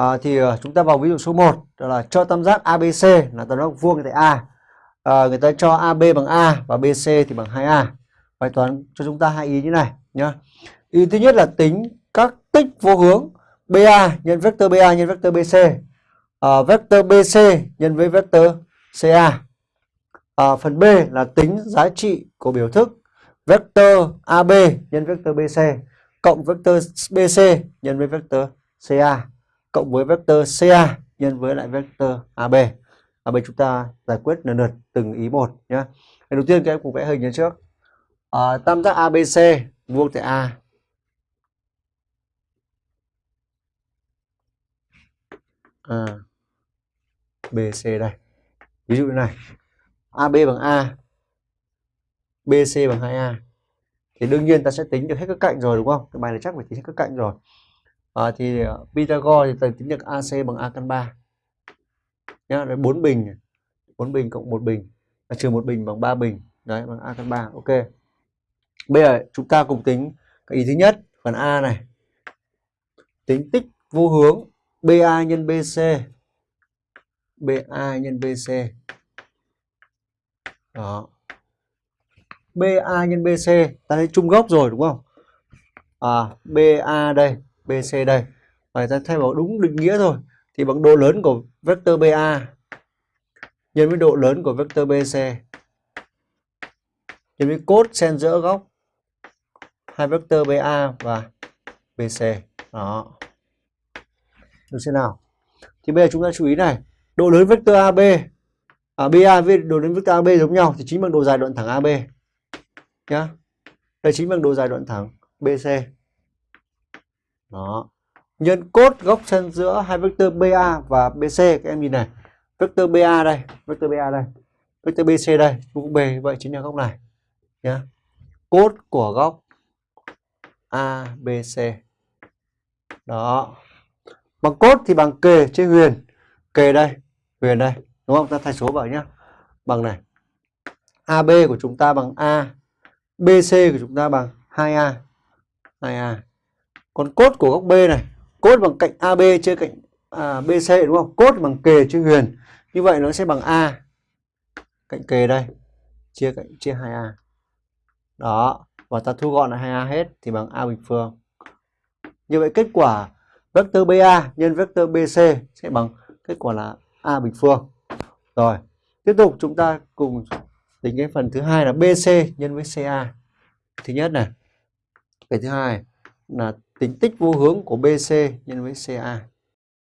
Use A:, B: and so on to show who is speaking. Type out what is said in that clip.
A: À, thì uh, chúng ta vào ví dụ số 1 đó là cho tam giác ABC là tam giác vuông tại A. À, người ta cho AB bằng A và BC thì bằng 2A. Bài toán cho chúng ta hai ý như này nhá. Ý thứ nhất là tính các tích vô hướng BA nhân vectơ BA nhân vectơ BC. À, vectơ BC nhân với vectơ CA. À, phần B là tính giá trị của biểu thức vectơ AB nhân vectơ BC cộng vectơ BC nhân với vectơ CA cộng với vector CA nhân với lại vector AB. AB chúng ta giải quyết lần lượt từng ý một nhé. Đầu tiên các em cùng vẽ hình như trước. À, tam giác ABC vuông tại A. À, BC đây. Ví dụ như này. AB bằng A, BC bằng 2A. Thì đương nhiên ta sẽ tính được hết các cạnh rồi đúng không? Cái bài này chắc phải tính hết các cạnh rồi à, thì ờ, Pythagore thì thầy tính được AC bằng A căn 3 nhá đấy 4 bình. 4 bình cộng 1 bình. Là trừ 1 bình bằng 3 bình. Đấy bằng A căn 3 ok. Bây giờ chúng ta cùng tính cái ý thứ nhất phần A này. Tính tích vô hướng BA nhân BC. BA nhân BC. Đó. BA nhân BC. Ta thấy chung gốc rồi đúng không? À BA đây. BC đây. Và ta thay vào đúng định nghĩa thôi thì bằng độ lớn của vector BA nhân với độ lớn của vector BC nhân với cốt xen giữa góc hai vector BA và BC đó. Được thế nào? Thì bây giờ chúng ta chú ý này độ lớn vector AB à, BA với độ lớn vector AB giống nhau thì chính bằng độ dài đoạn thẳng AB nhá. Đây chính bằng độ dài đoạn thẳng BC đó. Nhân cốt góc chân giữa hai vectơ BA và BC các em nhìn này. Vectơ BA đây vectơ BA đây vectơ BC đây cũng B vậy chính là góc này, nhá. Cốt của góc ABC đó. Bằng cốt thì bằng kề trên huyền. Kề đây, huyền đây, đúng không? Ta thay số vào nhá. Bằng này. AB của chúng ta bằng A BC của chúng ta bằng 2A 2A còn cốt của góc B này cốt bằng cạnh AB chia cạnh à, BC đúng không? Cốt bằng kề chia huyền. Như vậy nó sẽ bằng A. Cạnh kề đây chia cạnh chia 2A đó và ta thu gọn lại 2A hết thì bằng A bình phương. Như vậy kết quả vector BA nhân vector BC sẽ bằng kết quả là A bình phương. Rồi tiếp tục chúng ta cùng tính cái phần thứ hai là BC nhân với CA thứ nhất này cái thứ hai là tính tích vô hướng của BC nhân với CA.